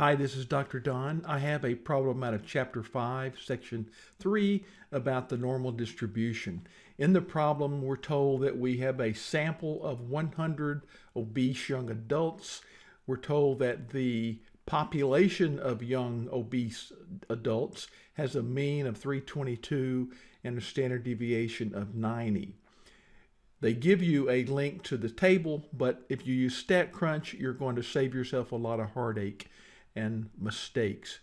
Hi, this is Dr. Don. I have a problem out of Chapter 5, Section 3 about the normal distribution. In the problem, we're told that we have a sample of 100 obese young adults. We're told that the population of young obese adults has a mean of 322 and a standard deviation of 90. They give you a link to the table, but if you use StatCrunch, you're going to save yourself a lot of heartache and mistakes.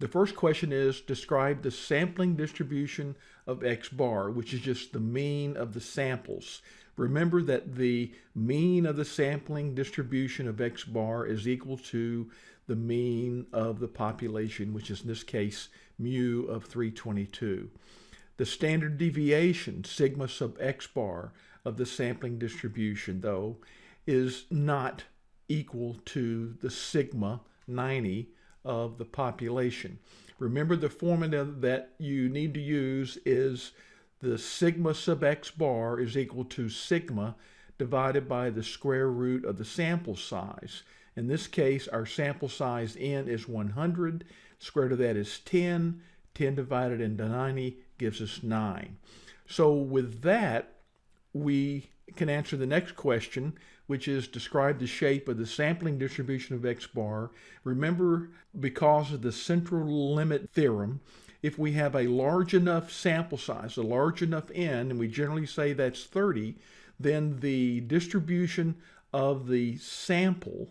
The first question is describe the sampling distribution of X bar, which is just the mean of the samples. Remember that the mean of the sampling distribution of X bar is equal to the mean of the population, which is in this case mu of 322. The standard deviation, sigma sub X bar, of the sampling distribution, though, is not equal to the sigma 90 of the population. Remember the formula that you need to use is the sigma sub x bar is equal to sigma divided by the square root of the sample size. In this case, our sample size n is 100. Square root of that is 10. 10 divided into 90 gives us 9. So with that, we can answer the next question, which is describe the shape of the sampling distribution of X bar. Remember, because of the central limit theorem, if we have a large enough sample size, a large enough n, and we generally say that's 30, then the distribution of the sample,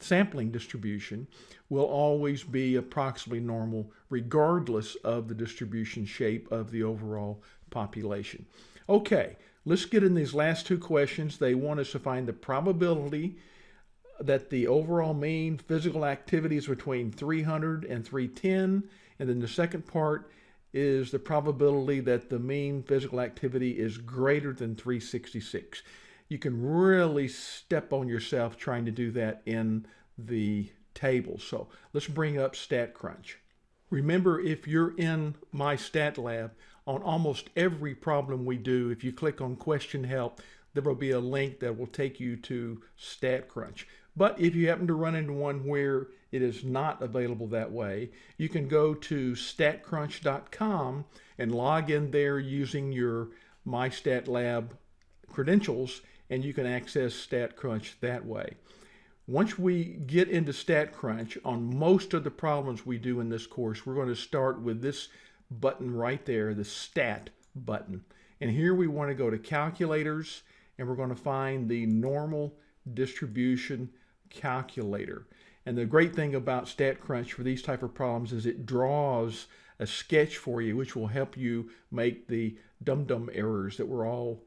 sampling distribution, will always be approximately normal regardless of the distribution shape of the overall population. Okay, Let's get in these last two questions. They want us to find the probability that the overall mean physical activity is between 300 and 310. And then the second part is the probability that the mean physical activity is greater than 366. You can really step on yourself trying to do that in the table. So let's bring up StatCrunch. Remember, if you're in MyStatLab, on almost every problem we do, if you click on question help, there will be a link that will take you to StatCrunch. But if you happen to run into one where it is not available that way, you can go to statcrunch.com and log in there using your MyStatLab credentials, and you can access StatCrunch that way. Once we get into StatCrunch, on most of the problems we do in this course, we're going to start with this button right there, the stat button. And here we want to go to calculators and we're going to find the normal distribution calculator. And the great thing about StatCrunch for these type of problems is it draws a sketch for you, which will help you make the dum-dum errors that we're all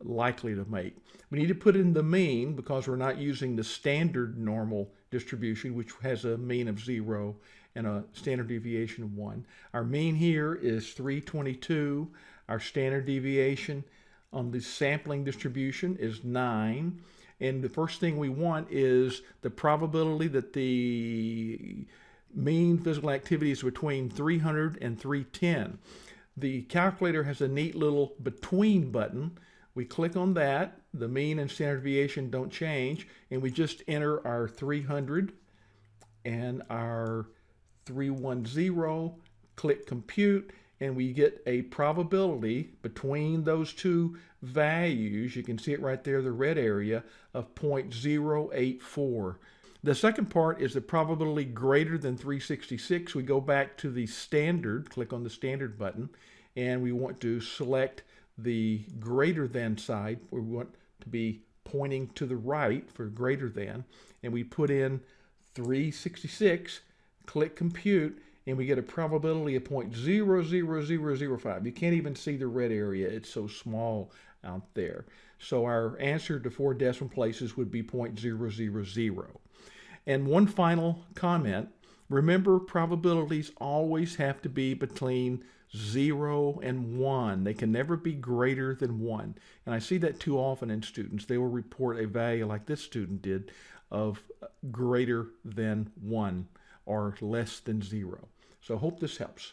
likely to make. We need to put in the mean because we're not using the standard normal distribution, which has a mean of zero and a standard deviation of one. Our mean here is 322. Our standard deviation on the sampling distribution is nine. And the first thing we want is the probability that the mean physical activity is between 300 and 310. The calculator has a neat little between button we click on that. The mean and standard deviation don't change. And we just enter our 300 and our 310, click compute, and we get a probability between those two values. You can see it right there, the red area of 0.084. The second part is the probability greater than 366. We go back to the standard, click on the standard button, and we want to select the greater than side, we want to be pointing to the right for greater than, and we put in 366, click compute, and we get a probability of 0.00005. You can't even see the red area. It's so small out there. So our answer to four decimal places would be 0.000. And one final comment, remember probabilities always have to be between 0 and 1. They can never be greater than 1. And I see that too often in students. They will report a value like this student did of greater than 1 or less than 0. So hope this helps.